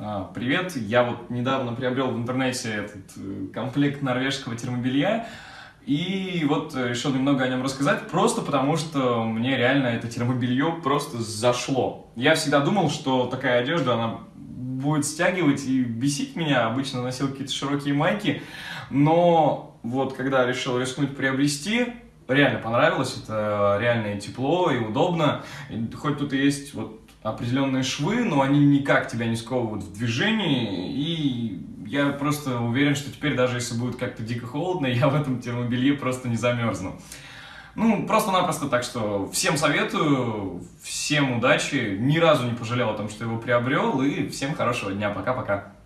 А, привет, я вот недавно приобрел в интернете этот э, комплект норвежского термобелья, и вот решил немного о нем рассказать, просто потому что мне реально это термобелье просто зашло. Я всегда думал, что такая одежда, она будет стягивать и бесить меня, обычно носил какие-то широкие майки, но вот когда решил рискнуть приобрести, реально понравилось, это реально и тепло, и удобно, и хоть тут и есть вот определенные швы, но они никак тебя не сковывают в движении, и я просто уверен, что теперь даже если будет как-то дико холодно, я в этом термобелье просто не замерзну. Ну, просто-напросто, так что всем советую, всем удачи, ни разу не пожалел о том, что его приобрел, и всем хорошего дня, пока-пока.